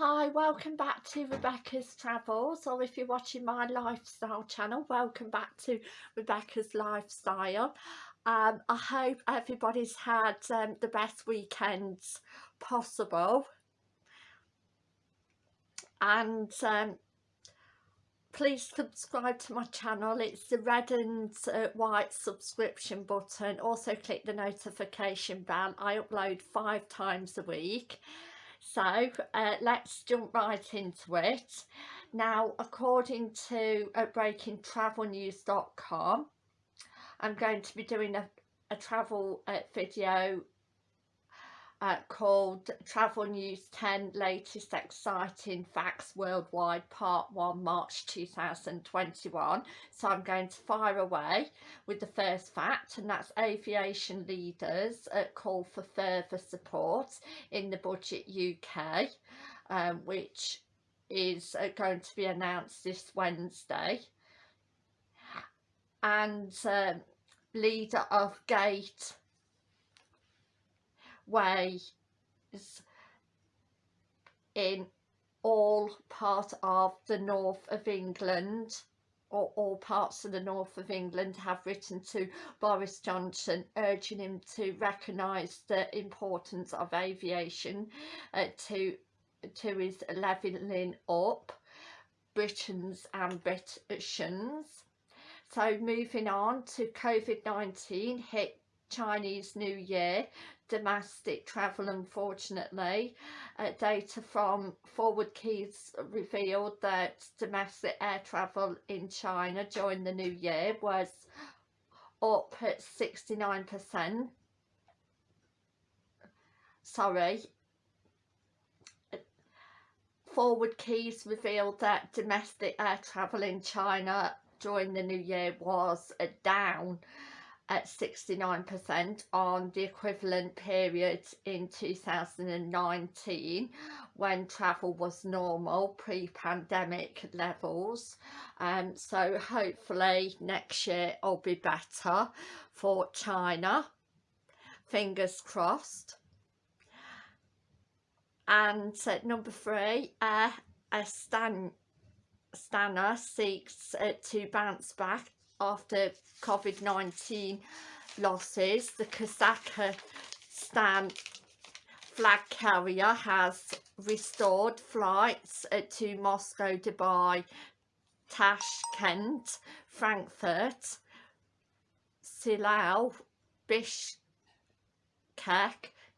Hi, welcome back to Rebecca's Travels or if you're watching my lifestyle channel, welcome back to Rebecca's Lifestyle. Um, I hope everybody's had um, the best weekends possible. And um, please subscribe to my channel. It's the red and uh, white subscription button. Also click the notification bell. I upload five times a week so uh, let's jump right into it. Now according to uh, breakingtravelnews.com I'm going to be doing a, a travel uh, video uh, called Travel News 10 Latest Exciting Facts Worldwide Part 1 March 2021 so I'm going to fire away with the first fact and that's aviation leaders uh, call for further support in the budget UK um, which is uh, going to be announced this Wednesday. And um, leader of Gate ways in all part of the north of England or all parts of the north of England have written to Boris Johnson urging him to recognise the importance of aviation uh, to to his levelling up Britain's ambitions. So moving on to COVID-19 hit Chinese New Year domestic travel unfortunately. Uh, data from Forward Keys revealed that domestic air travel in China during the new year was up at 69% sorry. Forward Keys revealed that domestic air travel in China during the new year was down at 69% on the equivalent period in 2019 when travel was normal pre-pandemic levels. Um, so hopefully next year will be better for China. Fingers crossed. And uh, number three uh, Stan Astana seeks uh, to bounce back after COVID-19 losses. The Kazakhstan flag carrier has restored flights to Moscow, Dubai, Tashkent, Frankfurt, Silao, Bishkek,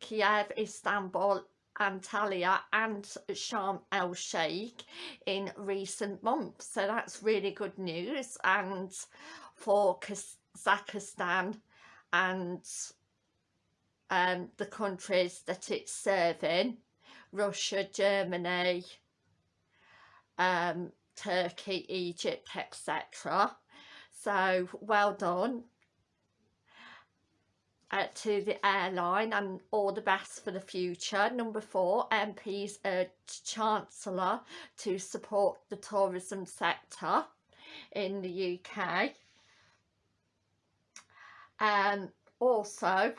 Kiev, Istanbul Antalya and Sharm el Sheikh in recent months. So that's really good news. And for Kazakhstan and um, the countries that it's serving Russia, Germany, um, Turkey, Egypt etc so well done uh, to the airline and all the best for the future. Number four, MPs urged Chancellor to support the tourism sector in the UK. Um, also,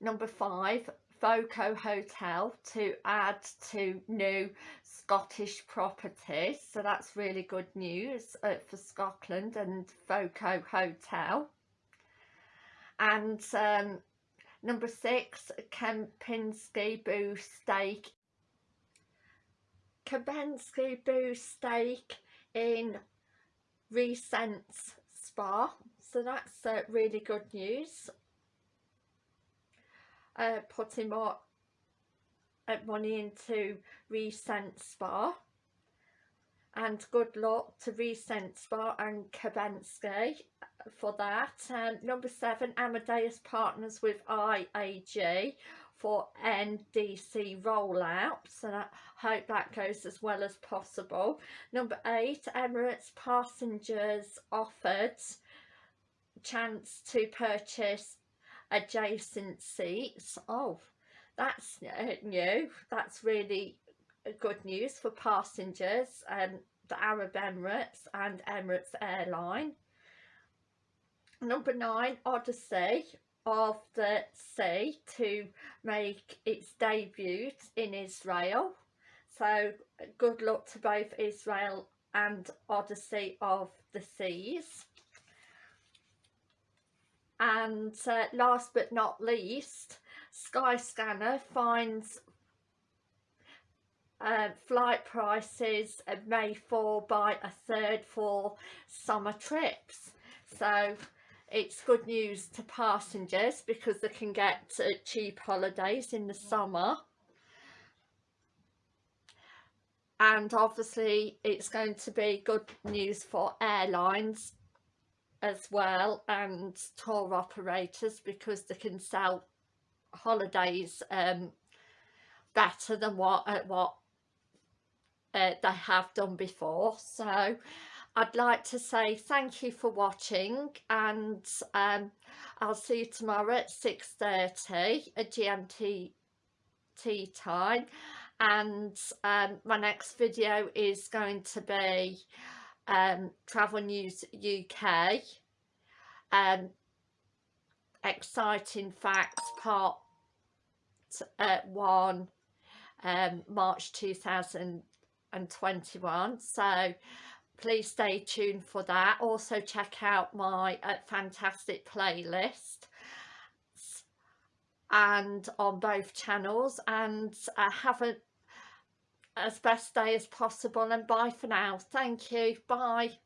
number five, Voco Hotel to add to new Scottish properties. So that's really good news uh, for Scotland and Voco Hotel and um, number six Kempinski Boo Steak. Kempinski Boo Steak in Recents Spa so that's uh, really good news. Uh, putting more uh, money into Recent Spa and good luck to Recent Spa and Kempinski for that. Um, number seven, Amadeus partners with IAG for NDC rollouts and I hope that goes as well as possible. Number eight, Emirates passengers offered chance to purchase adjacent seats. Oh, that's new. That's really good news for passengers and the Arab Emirates and Emirates Airline. Number nine, Odyssey of the Sea to make its debut in Israel. So good luck to both Israel and Odyssey of the Seas. And uh, last but not least, Skyscanner finds uh, flight prices may fall by a third for summer trips. So it's good news to passengers because they can get uh, cheap holidays in the summer. And obviously it's going to be good news for airlines as well and tour operators because they can sell holidays um, better than what uh, what uh, they have done before. So I'd like to say thank you for watching and um, I'll see you tomorrow at 6.30 at GMT tea time. And um, my next video is going to be um, Travel News UK um, exciting facts part uh, 1 um, March 2021 so please stay tuned for that. Also check out my uh, fantastic playlist and on both channels. And uh, have a as best day as possible and bye for now. Thank you. Bye